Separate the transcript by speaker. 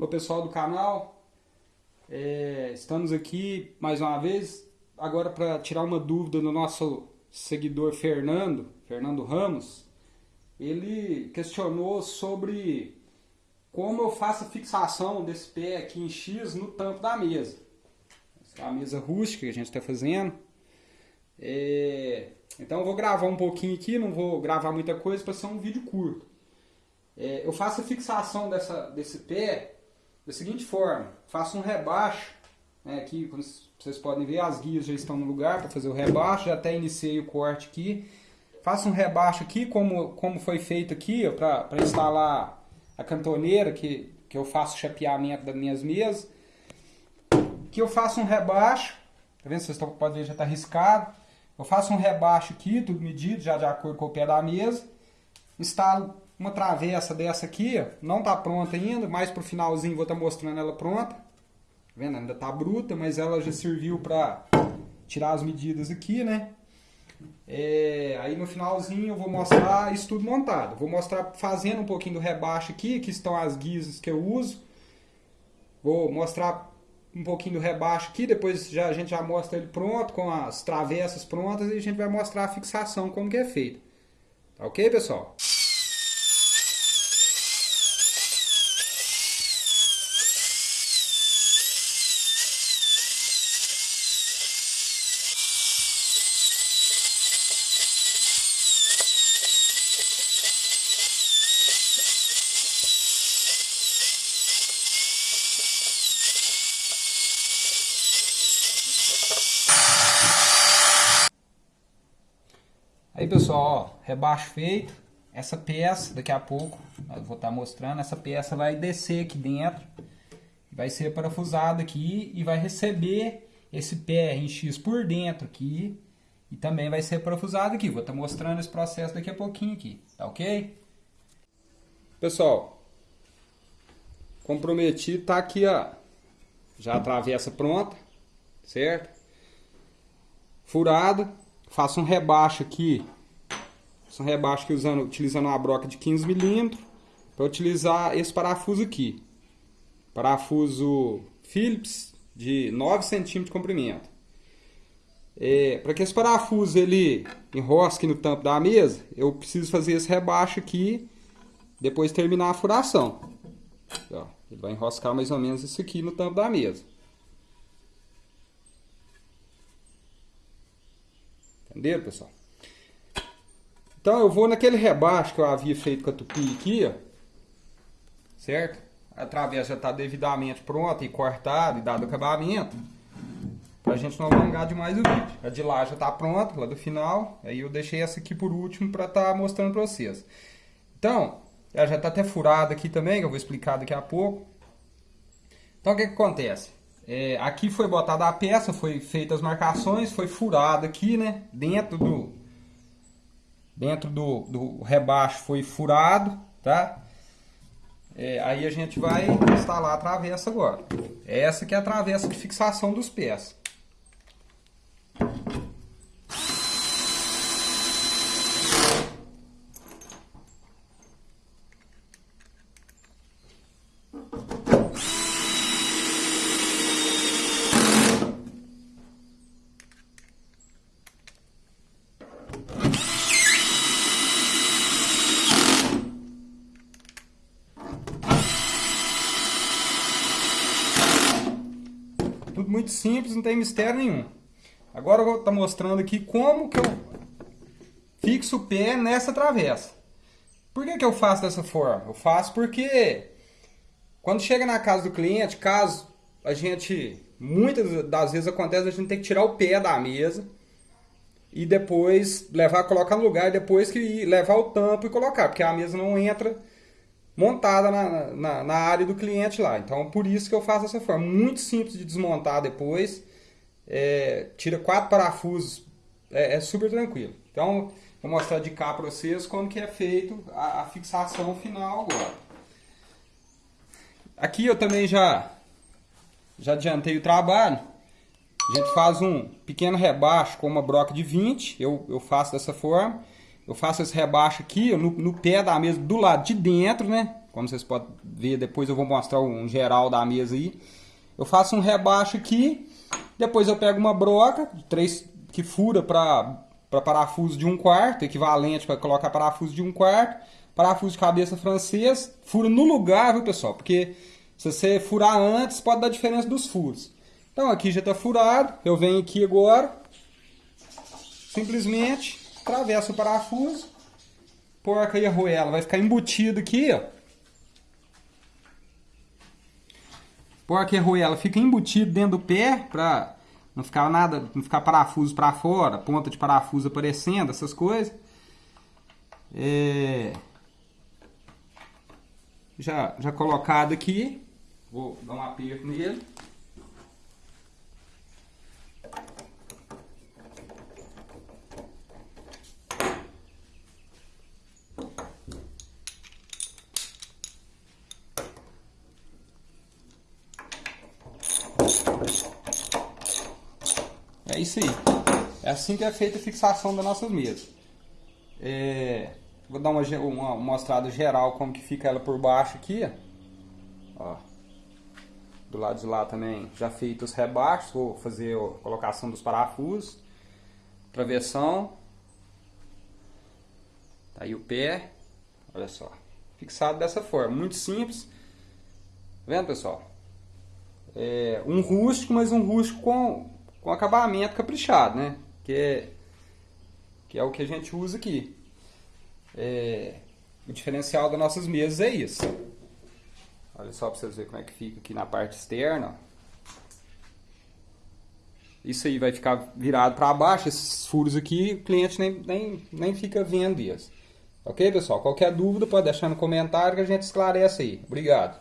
Speaker 1: Olá pessoal do canal, é, estamos aqui mais uma vez, agora para tirar uma dúvida do nosso seguidor Fernando, Fernando Ramos. Ele questionou sobre como eu faço a fixação desse pé aqui em X no tampo da mesa. Essa é a mesa rústica que a gente está fazendo. É, então eu vou gravar um pouquinho aqui, não vou gravar muita coisa para ser um vídeo curto. É, eu faço a fixação dessa, desse pé da seguinte forma, faço um rebaixo, né, aqui como vocês podem ver as guias já estão no lugar para fazer o rebaixo, já até iniciei o corte aqui. Faço um rebaixo aqui, como, como foi feito aqui, para instalar a cantoneira, que, que eu faço chapeamento das minhas mesas. Que eu faço um rebaixo, tá vendo? Vocês podem ver, já está riscado. Eu faço um rebaixo aqui, tudo medido, já de acordo com o pé da mesa. Instalo uma travessa dessa aqui, não está pronta ainda, mais pro finalzinho vou estar tá mostrando ela pronta. Tá vendo? Ainda está bruta, mas ela já serviu para tirar as medidas aqui, né? É, aí no finalzinho eu vou mostrar isso tudo montado. Vou mostrar fazendo um pouquinho do rebaixo aqui, que estão as guias que eu uso. Vou mostrar um pouquinho do rebaixo aqui, depois já, a gente já mostra ele pronto, com as travessas prontas, e a gente vai mostrar a fixação, como que é feito. Tá ok, pessoal? Aí pessoal, ó, rebaixo feito. Essa peça, daqui a pouco, eu vou estar tá mostrando, essa peça vai descer aqui dentro. Vai ser parafusada aqui e vai receber esse pé em X por dentro aqui. E também vai ser parafusado aqui. Vou estar tá mostrando esse processo daqui a pouquinho aqui, tá ok? Pessoal, comprometido tá aqui, ó. Já a travessa pronta, certo? Furado Faço um rebaixo aqui. Faço um rebaixo aqui usando, utilizando uma broca de 15 milímetros para utilizar esse parafuso aqui. Parafuso Phillips de 9 centímetros de comprimento. É, para que esse parafuso ele enrosque no tampo da mesa, eu preciso fazer esse rebaixo aqui, depois terminar a furação. Ó, ele vai enroscar mais ou menos isso aqui no tampo da mesa. Entenderam, pessoal? Então eu vou naquele rebaixo que eu havia feito com a tupi aqui, ó. Certo? A travessa já está devidamente pronta e cortada e dado acabamento. Pra gente não alongar demais o vídeo. A de lá já está pronta, lá do final. Aí eu deixei essa aqui por último para estar tá mostrando para vocês. Então, ela já está até furada aqui também, que eu vou explicar daqui a pouco. Então o que, que acontece? É, aqui foi botada a peça, foi feitas as marcações, foi furado aqui, né? Dentro do dentro do, do rebaixo foi furado, tá? É, aí a gente vai instalar a travessa agora. Essa que é a travessa de fixação dos pés. Muito simples, não tem mistério nenhum. Agora eu vou estar tá mostrando aqui como que eu fixo o pé nessa travessa. Por que, que eu faço dessa forma? Eu faço porque quando chega na casa do cliente, caso a gente, muitas das vezes acontece, a gente tem que tirar o pé da mesa e depois levar, colocar no lugar, depois que levar o tampo e colocar, porque a mesa não entra montada na, na, na, área do cliente lá. Então, por isso que eu faço dessa forma. Muito simples de desmontar depois. É, tira quatro parafusos. É, é, super tranquilo. Então, vou mostrar de cá para vocês como que é feito a, a, fixação final agora. Aqui eu também já, já adiantei o trabalho. A gente faz um pequeno rebaixo com uma broca de 20. Eu, eu faço dessa forma. Eu faço esse rebaixo aqui no, no pé da mesa do lado de dentro, né? como vocês podem ver, depois eu vou mostrar um geral da mesa aí. Eu faço um rebaixo aqui, depois eu pego uma broca, três que fura para parafuso de um quarto, equivalente para colocar parafuso de um quarto, parafuso de cabeça francês, fura no lugar, viu pessoal? Porque se você furar antes, pode dar diferença dos furos. Então aqui já está furado, eu venho aqui agora, simplesmente atravesso o parafuso, porca e a arruela vai ficar embutido aqui, ó. Porca e arruela fica embutido dentro do pé para não ficar nada, não ficar parafuso para fora, ponta de parafuso aparecendo, essas coisas. É... Já, já colocado aqui, vou dar um aperto nele. Isso aí. É assim que é feita a fixação das nossas mesas. É, vou dar uma, uma, mostrada geral como que fica ela por baixo aqui. Ó. Do lado de lá também já feito os rebaixos. Vou fazer a colocação dos parafusos. Travessão. Tá aí o pé. Olha só. Fixado dessa forma. Muito simples. Tá vendo, pessoal? É um rústico, mas um rústico com com acabamento caprichado, né? Que é, que é o que a gente usa aqui. É, o diferencial das nossas mesas é isso. Olha só para vocês verem como é que fica aqui na parte externa. Isso aí vai ficar virado para baixo, esses furos aqui, o cliente nem, nem, nem fica vendo isso. Ok, pessoal? Qualquer dúvida pode deixar no comentário que a gente esclarece aí. Obrigado.